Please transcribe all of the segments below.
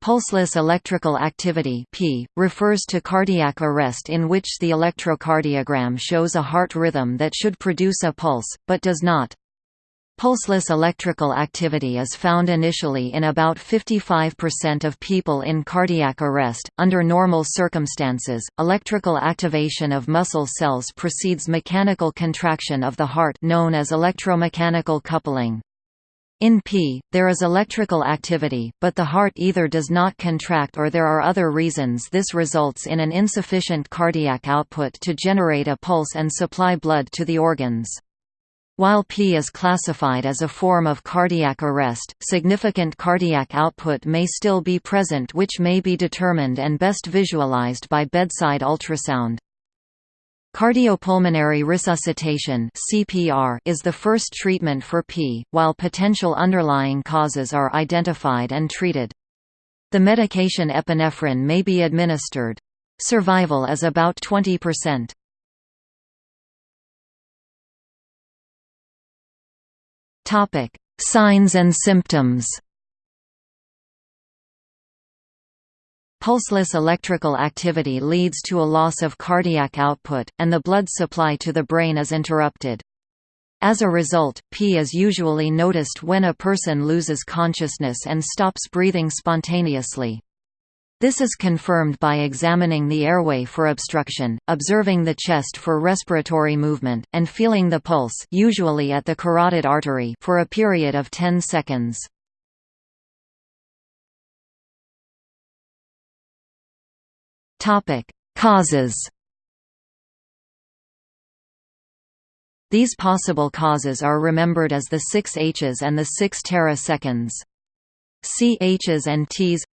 Pulseless electrical activity PEA, refers to cardiac arrest in which the electrocardiogram shows a heart rhythm that should produce a pulse, but does not. Pulseless electrical activity is found initially in about 55% of people in cardiac arrest. Under normal circumstances, electrical activation of muscle cells precedes mechanical contraction of the heart known as electromechanical coupling. In PEA, there is electrical activity, but the heart either does not contract or there are other reasons this results in an insufficient cardiac output to generate a pulse and supply blood to the organs. While PEA is classified as a form of cardiac arrest, significant cardiac output may still be present which may be determined and best visualized by bedside ultrasound. Cardiopulmonary resuscitation (CPR) is the first treatment for PEA, while potential underlying causes are identified and treated. The medication epinephrine may be administered. Survival is about 20%. Topic: Signs and symptoms. Pulseless electrical activity leads to a loss of cardiac output, and the blood supply to the brain is interrupted. As a result, PEA is usually noticed when a person loses consciousness and stops breathing spontaneously. This is confirmed by examining the airway for obstruction, observing the chest for respiratory movement, and feeling the pulse usually at the carotid artery for a period of 10 seconds. Causes These possible causes are remembered as the six H's and the six teraseconds. C H's and T's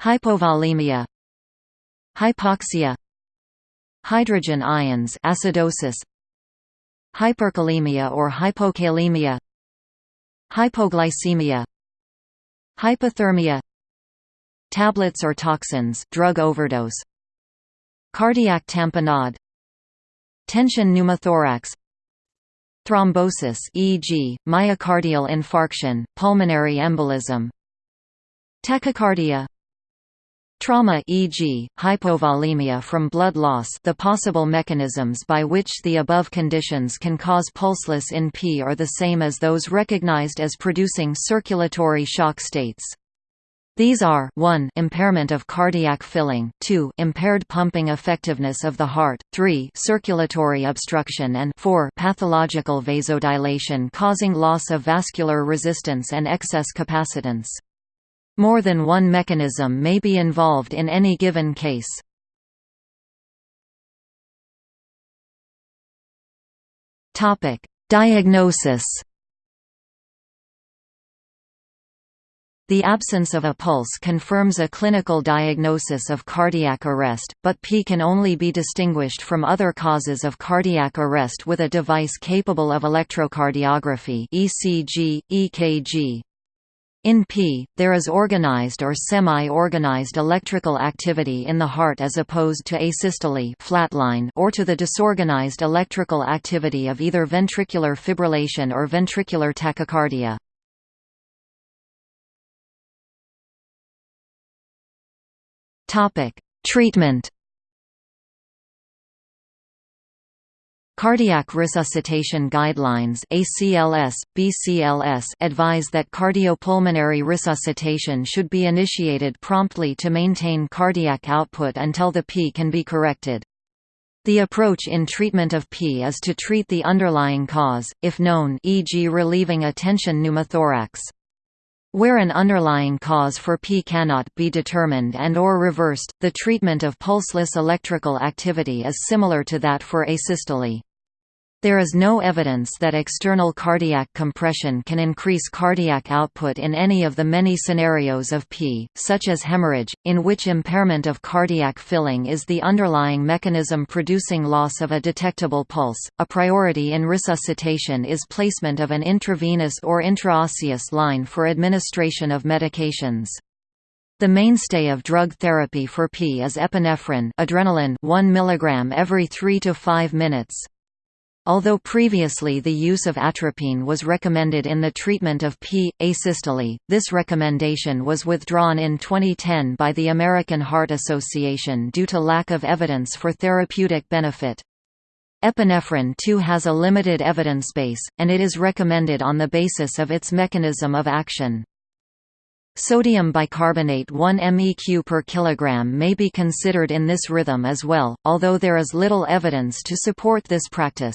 Hypovolemia Hypoxia Hydrogen ions acidosis Hyperkalemia or hypokalemia Hypoglycemia Hypothermia Tablets or toxins drug overdose Cardiac tamponade Tension pneumothorax Thrombosis e.g., myocardial infarction, pulmonary embolism Tachycardia Trauma e.g., hypovolemia from blood loss the possible mechanisms by which the above conditions can cause pulseless in PEA are the same as those recognized as producing circulatory shock states. These are 1 impairment of cardiac filling, 2 impaired pumping effectiveness of the heart, 3 circulatory obstruction and 4 pathological vasodilation causing loss of vascular resistance and excess capacitance. More than one mechanism may be involved in any given case. Diagnosis The absence of a pulse confirms a clinical diagnosis of cardiac arrest, but PEA can only be distinguished from other causes of cardiac arrest with a device capable of electrocardiography ECG, EKG, in PEA, there is organized or semi-organized electrical activity in the heart as opposed to asystole flatline or to the disorganized electrical activity of either ventricular fibrillation or ventricular tachycardia. Treatment Cardiac Resuscitation Guidelines ACLS, BCLS advise that cardiopulmonary resuscitation should be initiated promptly to maintain cardiac output until the PEA can be corrected. The approach in treatment of PEA is to treat the underlying cause, if known e.g. relieving a tension pneumothorax. Where an underlying cause for PEA cannot be determined and or reversed, the treatment of pulseless electrical activity is similar to that for asystole. There is no evidence that external cardiac compression can increase cardiac output in any of the many scenarios of PEA, such as hemorrhage, in which impairment of cardiac filling is the underlying mechanism producing loss of a detectable pulse. A priority in resuscitation is placement of an intravenous or intraosseous line for administration of medications. The mainstay of drug therapy for PEA is epinephrine adrenaline 1 mg every 3 to 5 minutes. Although previously the use of atropine was recommended in the treatment of PEA. asystole, this recommendation was withdrawn in 2010 by the American Heart Association due to lack of evidence for therapeutic benefit. Epinephrine too has a limited evidence base, and it is recommended on the basis of its mechanism of action. Sodium bicarbonate 1 meq per kilogram may be considered in this rhythm as well, although there is little evidence to support this practice.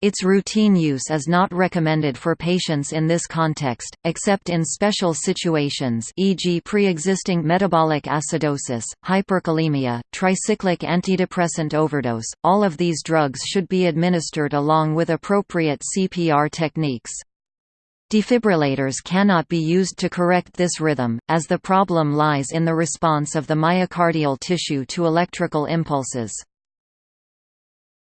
Its routine use is not recommended for patients in this context, except in special situations e.g. pre-existing metabolic acidosis, hyperkalemia, tricyclic antidepressant overdose. All of these drugs should be administered along with appropriate CPR techniques. Defibrillators cannot be used to correct this rhythm, as the problem lies in the response of the myocardial tissue to electrical impulses.